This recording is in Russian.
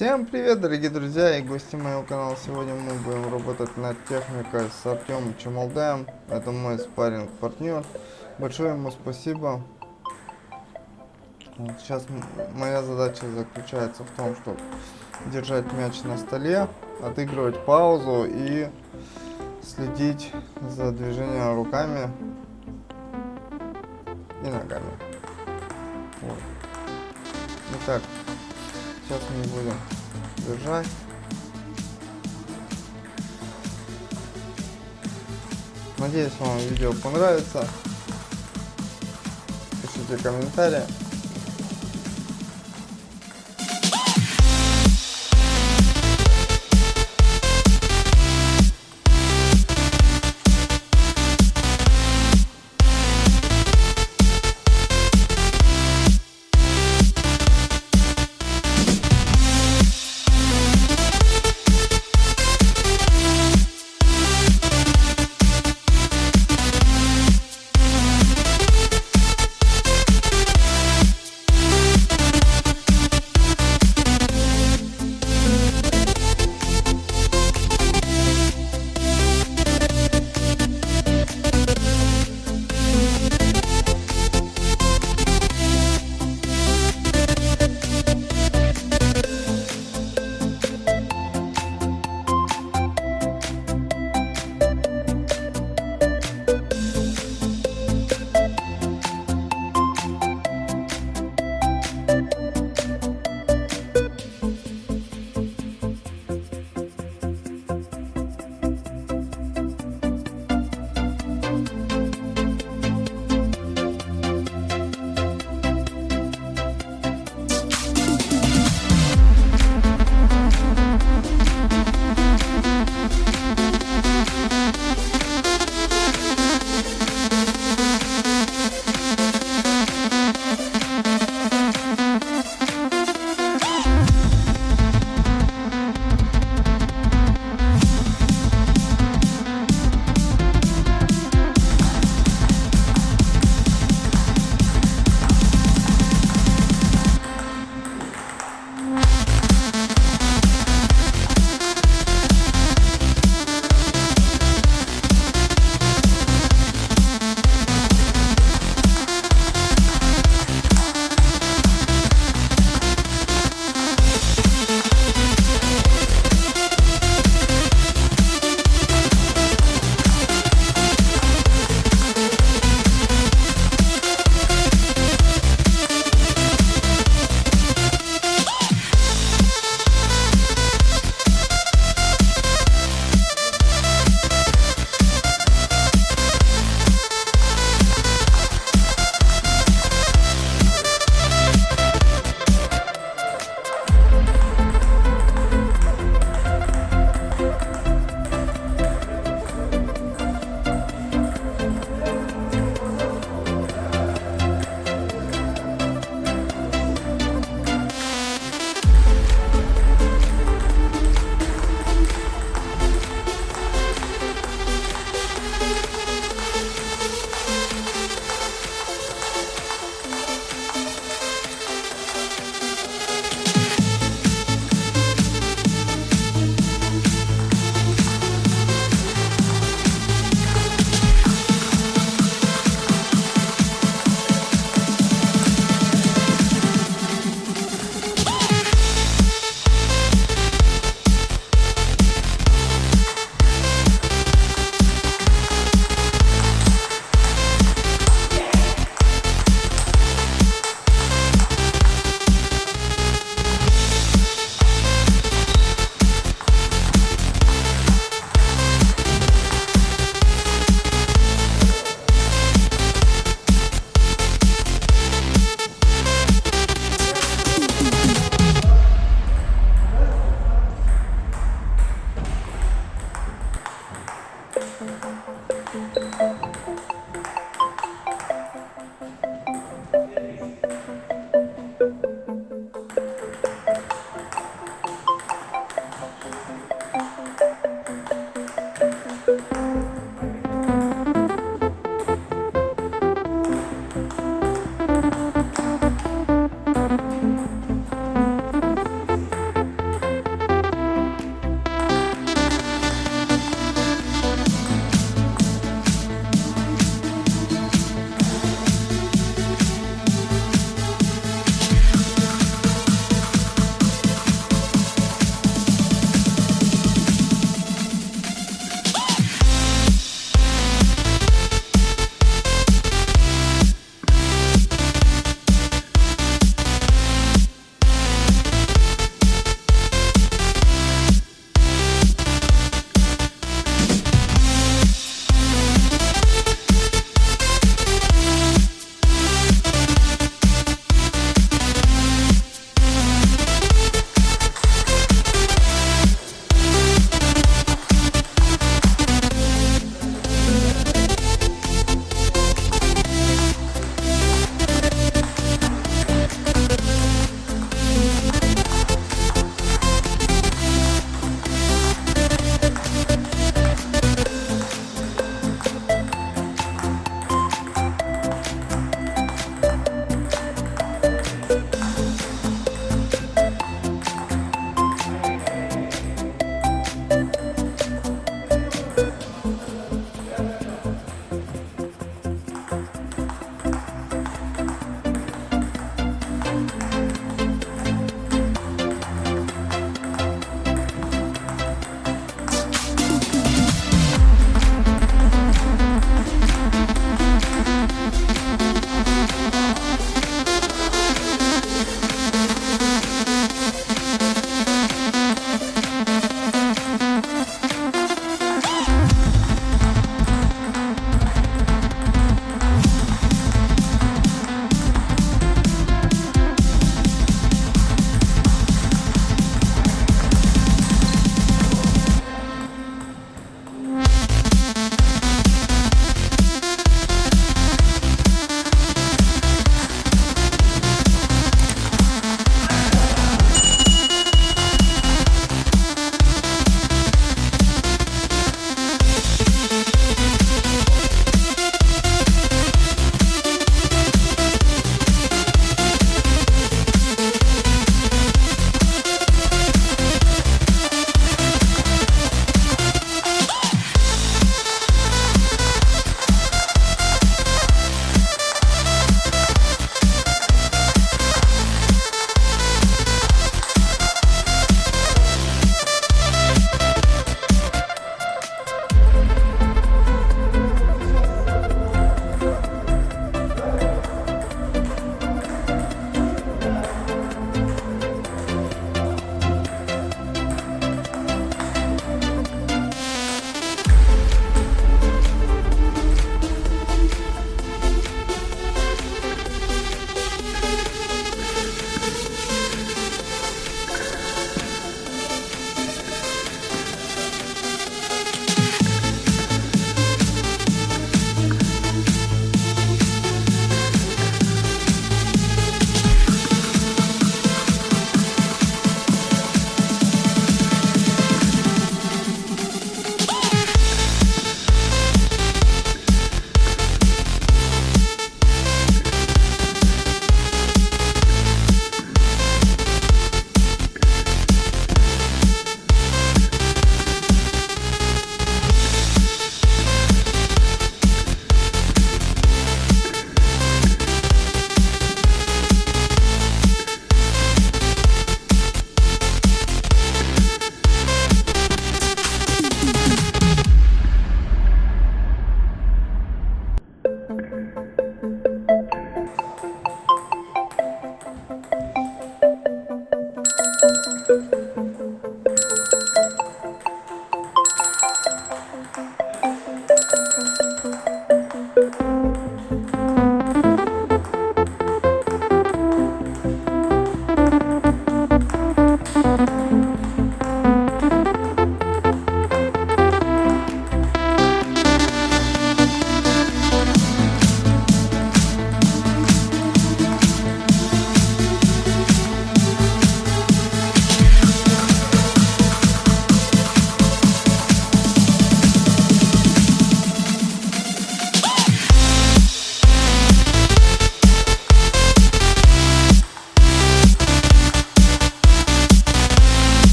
Всем привет, дорогие друзья и гости моего канала. Сегодня мы будем работать над техникой с Артемом Чемалдаем. Это мой спарринг партнер. Большое ему спасибо. Вот сейчас моя задача заключается в том, чтобы держать мяч на столе, отыгрывать паузу и следить за движением руками и ногами. Вот. Итак, сейчас мы будем держать. Надеюсь, вам видео понравится. Пишите комментарии.